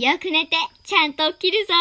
よく寝て、ちゃんと起きるぞ。